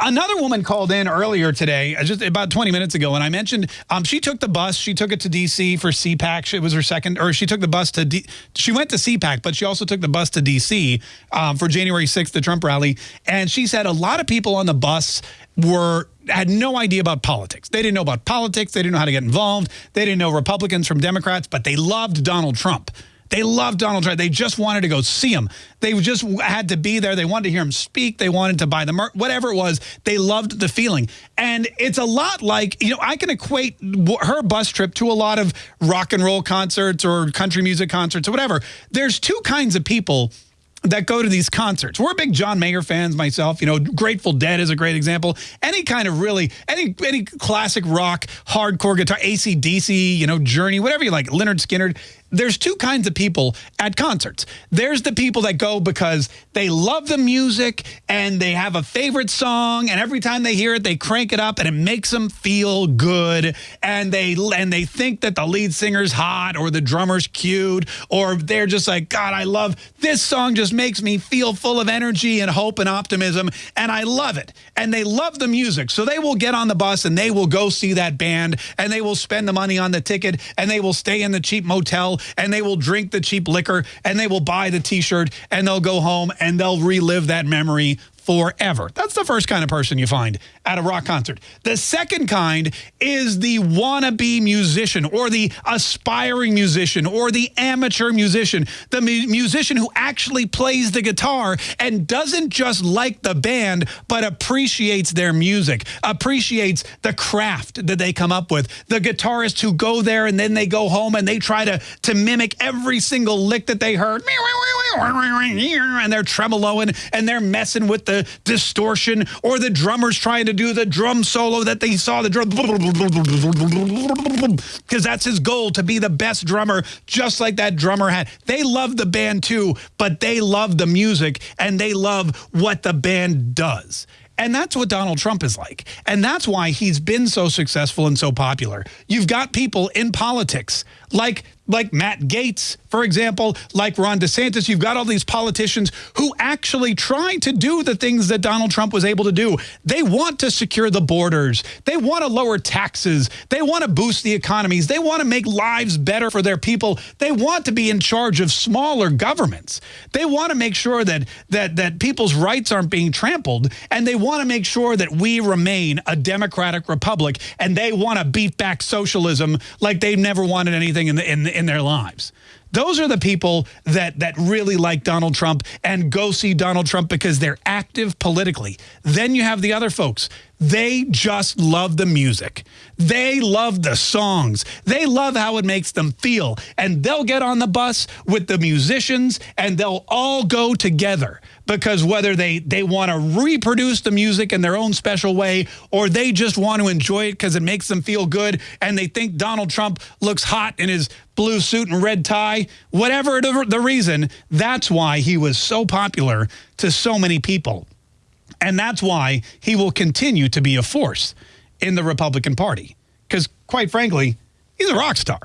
another woman called in earlier today, uh, just about 20 minutes ago, and I mentioned um, she took the bus. She took it to D.C. for CPAC. It was her second, or she took the bus to, D, she went to CPAC, but she also took the bus to D.C. Um, for January 6th, the Trump rally. And she said a lot of people on the bus were had no idea about politics. They didn't know about politics. They didn't know how to get involved. They didn't know Republicans from Democrats, but they loved Donald Trump. They loved Donald Trump. They just wanted to go see him. They just had to be there. They wanted to hear him speak. They wanted to buy the merch, whatever it was. They loved the feeling. And it's a lot like, you know, I can equate her bus trip to a lot of rock and roll concerts or country music concerts or whatever. There's two kinds of people that go to these concerts. We're big John Mayer fans myself. You know, Grateful Dead is a great example. Any kind of really, any any classic rock, hardcore guitar, ACDC, you know, Journey, whatever you like, Lynyrd Skynyrd there's two kinds of people at concerts. There's the people that go because they love the music and they have a favorite song and every time they hear it they crank it up and it makes them feel good and they and they think that the lead singer's hot or the drummer's cute or they're just like god I love this song just makes me feel full of energy and hope and optimism and I love it. And they love the music. So they will get on the bus and they will go see that band and they will spend the money on the ticket and they will stay in the cheap motel and they will drink the cheap liquor and they will buy the t-shirt and they'll go home and they'll relive that memory forever. That's the first kind of person you find at a rock concert. The second kind is the wannabe musician or the aspiring musician or the amateur musician, the mu musician who actually plays the guitar and doesn't just like the band, but appreciates their music, appreciates the craft that they come up with. The guitarists who go there and then they go home and they try to, to mimic every single lick that they heard. And they're tremoloing and they're messing with the distortion or the drummer's trying to do the drum solo that they saw the drum because that's his goal to be the best drummer just like that drummer had. They love the band too, but they love the music and they love what the band does. And that's what Donald Trump is like. And that's why he's been so successful and so popular. You've got people in politics like like Matt Gaetz, for example, like Ron DeSantis. You've got all these politicians who actually try to do the things that Donald Trump was able to do. They want to secure the borders. They want to lower taxes. They want to boost the economies. They want to make lives better for their people. They want to be in charge of smaller governments. They want to make sure that that that people's rights aren't being trampled and they want to make sure that we remain a democratic republic and they want to beat back socialism like they've never wanted anything in, the, in, in their lives. Those are the people that that really like Donald Trump and go see Donald Trump because they're active politically. Then you have the other folks. They just love the music. They love the songs. They love how it makes them feel. And they'll get on the bus with the musicians and they'll all go together because whether they, they want to reproduce the music in their own special way or they just want to enjoy it because it makes them feel good and they think Donald Trump looks hot in his blue suit and red tie, whatever the reason, that's why he was so popular to so many people. And that's why he will continue to be a force in the Republican Party. Because quite frankly, he's a rock star.